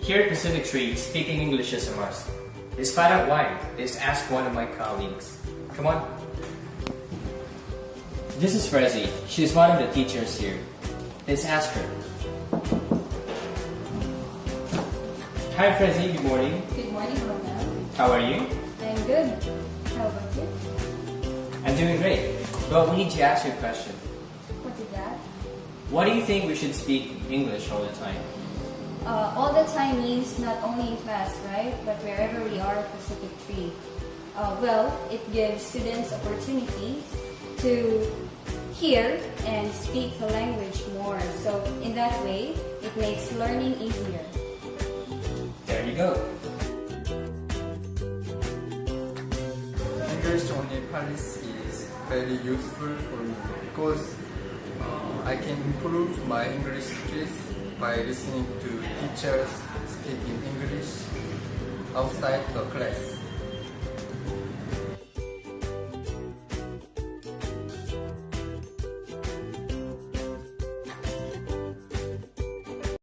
Here at Pacific Tree, speaking English is a must. Let's find out why. Let's ask one of my colleagues. Come on. This is Frezi. She's one of the teachers here. Let's ask her. Hi Frezi, good morning. Good morning, Ronald. How are you? I'm good. How about you? I'm doing great. But we need to ask you a question. What is that? Why do you think we should speak English all the time? All the time means not only in class, right? But wherever we are at Pacific Tree. Uh, well, it gives students opportunities to hear and speak the language more. So in that way, it makes learning easier. There you go. English only policy is very useful for me because uh, I can improve my English skills by listening to teachers speaking English outside the class.